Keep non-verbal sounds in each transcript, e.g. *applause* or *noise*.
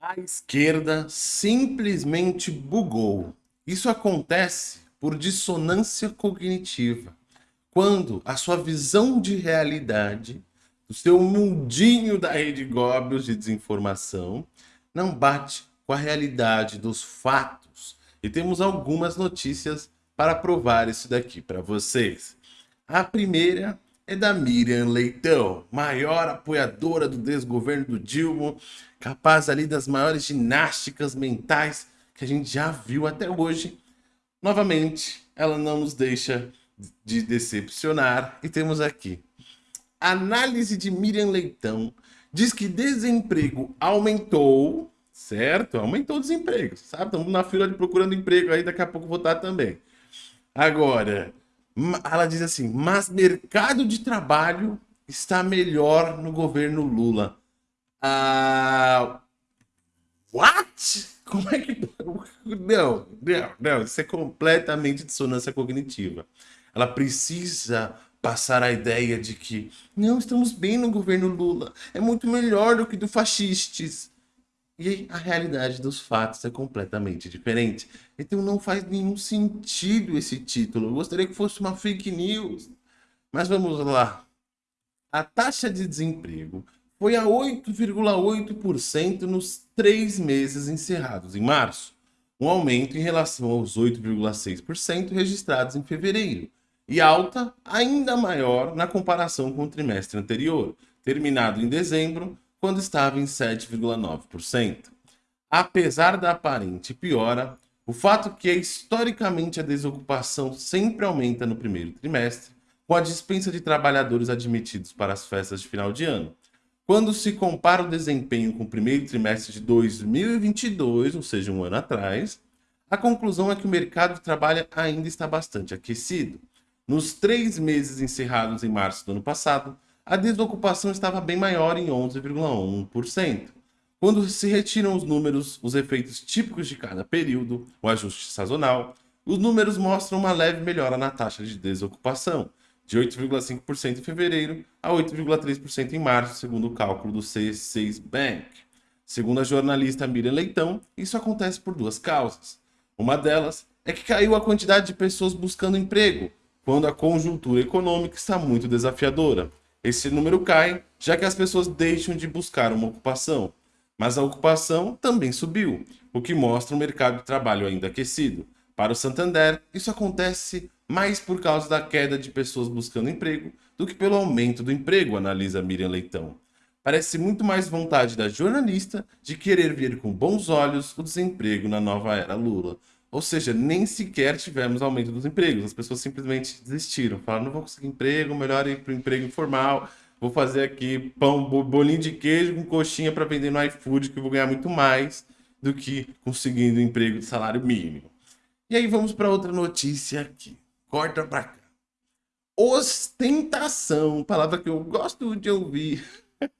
A esquerda simplesmente bugou. Isso acontece por dissonância cognitiva. Quando a sua visão de realidade, o seu mundinho da rede Goebbels de desinformação, não bate com a realidade dos fatos. E temos algumas notícias para provar isso daqui para vocês. A primeira é da Miriam Leitão, maior apoiadora do desgoverno do Dilma, capaz ali das maiores ginásticas mentais que a gente já viu até hoje. Novamente, ela não nos deixa de decepcionar e temos aqui. Análise de Miriam Leitão diz que desemprego aumentou, certo? Aumentou o desemprego, sabe? Estamos na fila de procurando emprego aí, daqui a pouco votar também. Agora, ela diz assim, mas mercado de trabalho está melhor no governo Lula. Ah, what? Como é que... Não, não, não, isso é completamente dissonância cognitiva. Ela precisa passar a ideia de que não, estamos bem no governo Lula, é muito melhor do que do fascistas. E a realidade dos fatos é completamente diferente. Então não faz nenhum sentido esse título. Eu gostaria que fosse uma fake news. Mas vamos lá. A taxa de desemprego foi a 8,8% nos três meses encerrados em março, um aumento em relação aos 8,6% registrados em fevereiro, e alta ainda maior na comparação com o trimestre anterior, terminado em dezembro, quando estava em 7,9%. Apesar da aparente piora, o fato que historicamente a desocupação sempre aumenta no primeiro trimestre, com a dispensa de trabalhadores admitidos para as festas de final de ano. Quando se compara o desempenho com o primeiro trimestre de 2022, ou seja, um ano atrás, a conclusão é que o mercado de trabalho ainda está bastante aquecido. Nos três meses encerrados em março do ano passado, a desocupação estava bem maior em 11,1%. Quando se retiram os números, os efeitos típicos de cada período, o ajuste sazonal, os números mostram uma leve melhora na taxa de desocupação, de 8,5% em fevereiro a 8,3% em março, segundo o cálculo do C6 Bank. Segundo a jornalista Miriam Leitão, isso acontece por duas causas. Uma delas é que caiu a quantidade de pessoas buscando emprego, quando a conjuntura econômica está muito desafiadora. Esse número cai, já que as pessoas deixam de buscar uma ocupação. Mas a ocupação também subiu, o que mostra um mercado de trabalho ainda aquecido. Para o Santander, isso acontece mais por causa da queda de pessoas buscando emprego do que pelo aumento do emprego, analisa Miriam Leitão. Parece muito mais vontade da jornalista de querer ver com bons olhos o desemprego na nova era Lula. Ou seja, nem sequer tivemos aumento dos empregos. As pessoas simplesmente desistiram. Falaram, não vou conseguir emprego, melhor ir para o emprego informal. Vou fazer aqui pão, bolinho de queijo com coxinha para vender no iFood, que eu vou ganhar muito mais do que conseguindo um emprego de salário mínimo. E aí vamos para outra notícia aqui. Corta para cá. Ostentação, palavra que eu gosto de ouvir. *laughs*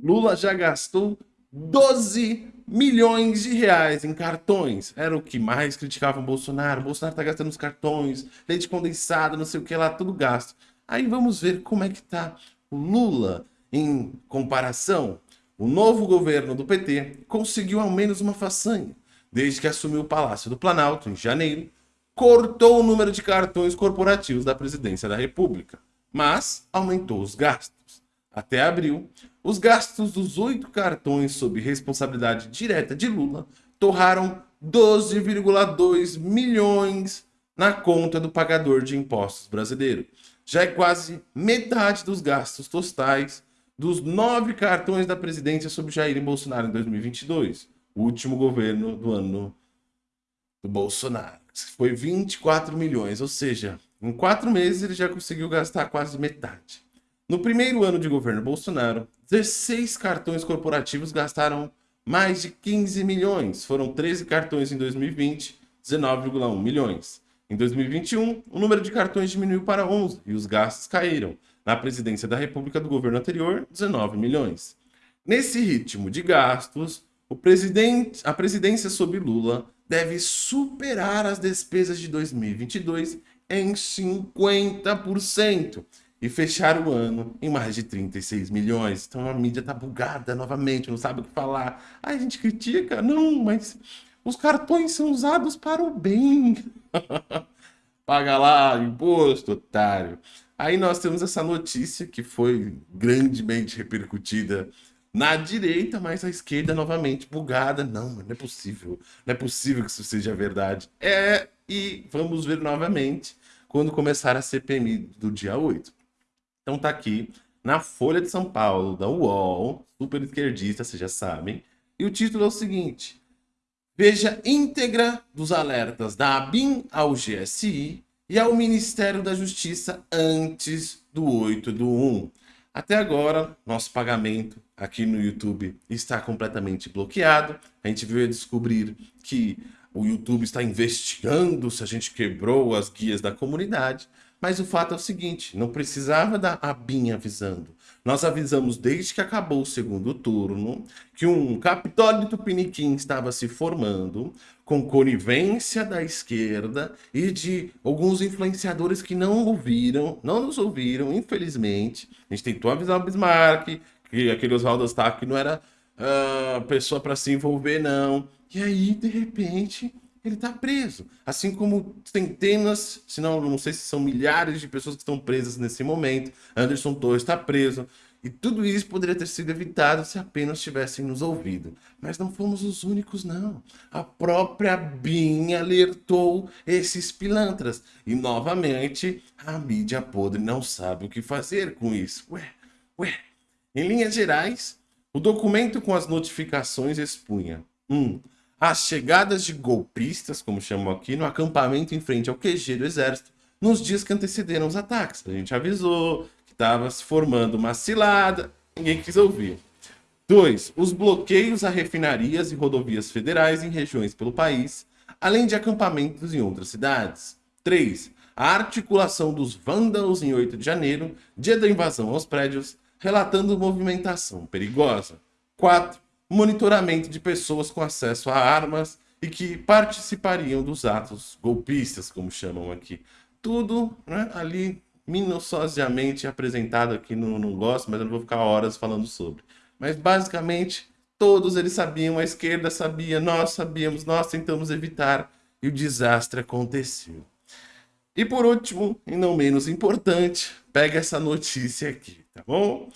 Lula já gastou 12 milhões de reais em cartões. Era o que mais criticavam Bolsonaro. Bolsonaro tá gastando os cartões, leite condensado, não sei o que lá, tudo gasto. Aí vamos ver como é que tá o Lula em comparação. O novo governo do PT conseguiu ao menos uma façanha. Desde que assumiu o Palácio do Planalto, em janeiro, cortou o número de cartões corporativos da presidência da República, mas aumentou os gastos. Até abril, os gastos dos oito cartões sob responsabilidade direta de Lula torraram 12,2 milhões na conta do pagador de impostos brasileiro. Já é quase metade dos gastos totais dos nove cartões da presidência sob Jair Bolsonaro em 2022, o último governo do ano do Bolsonaro. Foi 24 milhões, ou seja, em quatro meses ele já conseguiu gastar quase metade. No primeiro ano de governo Bolsonaro, 16 cartões corporativos gastaram mais de 15 milhões. Foram 13 cartões em 2020, 19,1 milhões. Em 2021, o número de cartões diminuiu para 11 e os gastos caíram. Na presidência da República do governo anterior, 19 milhões. Nesse ritmo de gastos, a presidência sob Lula deve superar as despesas de 2022 em 50%. E fechar o ano em mais de 36 milhões. Então a mídia tá bugada novamente, não sabe o que falar. A gente critica, não, mas os cartões são usados para o bem. *laughs* Paga lá imposto, otário. Aí nós temos essa notícia que foi grandemente repercutida na direita, mas a esquerda novamente bugada. Não, não é possível. Não é possível que isso seja verdade. É, e vamos ver novamente quando começar a CPMI do dia 8. Então tá aqui na Folha de São Paulo, da UOL, super esquerdista, vocês já sabem. E o título é o seguinte: Veja íntegra dos alertas da ABIN ao GSI e ao Ministério da Justiça antes do 8 do 1. Até agora, nosso pagamento aqui no YouTube está completamente bloqueado. A gente veio descobrir que o YouTube está investigando se a gente quebrou as guias da comunidade. Mas o fato é o seguinte, não precisava da ABIN avisando. Nós avisamos desde que acabou o segundo turno que um Capitólio Tupiniquim estava se formando com conivência da esquerda e de alguns influenciadores que não ouviram, não nos ouviram, infelizmente. A gente tentou avisar o Bismarck, que aquele Oswaldo Stack não era uh, pessoa para se envolver, não. E aí, de repente, ele está preso. Assim como centenas, se não, não sei se são milhares de pessoas que estão presas nesse momento. Anderson Torres está preso. E tudo isso poderia ter sido evitado se apenas tivessem nos ouvido. Mas não fomos os únicos, não. A própria BIM alertou esses pilantras. E, novamente, a mídia podre não sabe o que fazer com isso. Ué, ué. Em linhas gerais, o documento com as notificações expunha 1. Um, as chegadas de golpistas, como chamam aqui, no acampamento em frente ao QG do Exército, nos dias que antecederam os ataques. A gente avisou que estava se formando uma cilada, ninguém quis ouvir. 2. Os bloqueios a refinarias e rodovias federais em regiões pelo país, além de acampamentos em outras cidades. 3. A articulação dos vândalos em 8 de janeiro, dia da invasão aos prédios, relatando movimentação perigosa. 4 monitoramento de pessoas com acesso a armas e que participariam dos atos golpistas, como chamam aqui. Tudo né, ali minuciosamente apresentado aqui no, no Gosto, mas eu não vou ficar horas falando sobre. Mas basicamente, todos eles sabiam, a esquerda sabia, nós sabíamos, nós tentamos evitar e o desastre aconteceu. E por último, e não menos importante, pega essa notícia aqui, tá bom?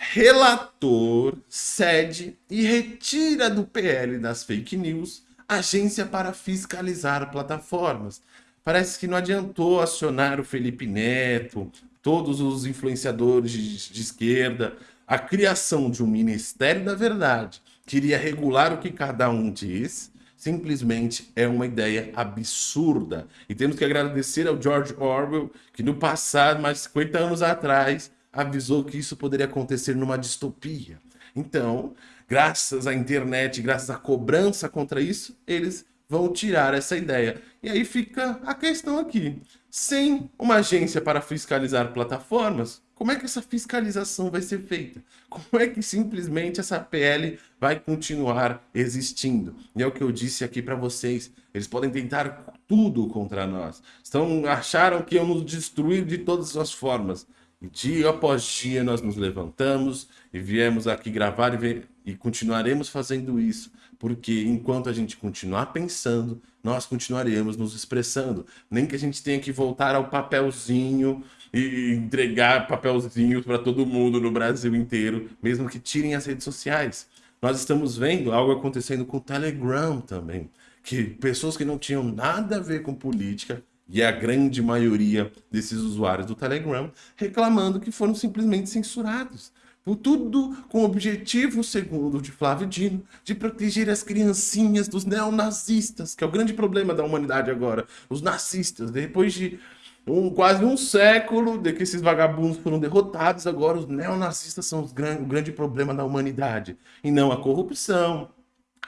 Relator cede e retira do PL das fake news agência para fiscalizar plataformas. Parece que não adiantou acionar o Felipe Neto, todos os influenciadores de, de esquerda. A criação de um Ministério da Verdade que iria regular o que cada um diz, simplesmente é uma ideia absurda. E temos que agradecer ao George Orwell, que no passado, mais de 50 anos atrás, avisou que isso poderia acontecer numa distopia. Então, graças à internet, graças à cobrança contra isso, eles vão tirar essa ideia. E aí fica a questão aqui. Sem uma agência para fiscalizar plataformas, como é que essa fiscalização vai ser feita? Como é que simplesmente essa PL vai continuar existindo? E é o que eu disse aqui para vocês. Eles podem tentar tudo contra nós. Estão, acharam que iam nos destruir de todas as formas. Dia após dia nós nos levantamos e viemos aqui gravar e, ver, e continuaremos fazendo isso, porque enquanto a gente continuar pensando, nós continuaremos nos expressando. Nem que a gente tenha que voltar ao papelzinho e entregar papelzinhos para todo mundo no Brasil inteiro, mesmo que tirem as redes sociais. Nós estamos vendo algo acontecendo com o Telegram também, que pessoas que não tinham nada a ver com política e a grande maioria desses usuários do Telegram reclamando que foram simplesmente censurados. Por tudo com o objetivo, segundo de Flávio Dino, de proteger as criancinhas dos neonazistas, que é o grande problema da humanidade agora. Os nazistas, depois de um, quase um século de que esses vagabundos foram derrotados, agora os neonazistas são os gran o grande problema da humanidade. E não a corrupção,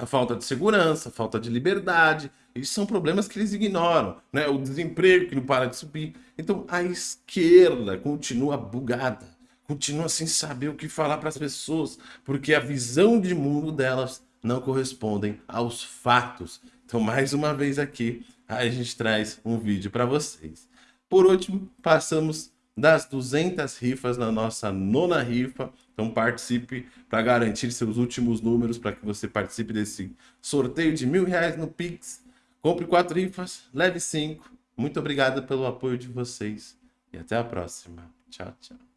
a falta de segurança, a falta de liberdade, isso são problemas que eles ignoram, né? O desemprego que não para de subir. Então a esquerda continua bugada, continua sem saber o que falar para as pessoas, porque a visão de mundo delas não correspondem aos fatos. Então mais uma vez aqui a gente traz um vídeo para vocês. Por último, passamos das 200 rifas na nossa nona rifa. Então participe para garantir seus últimos números para que você participe desse sorteio de mil reais no Pix. Compre quatro rifas, leve cinco. Muito obrigado pelo apoio de vocês e até a próxima. Tchau, tchau.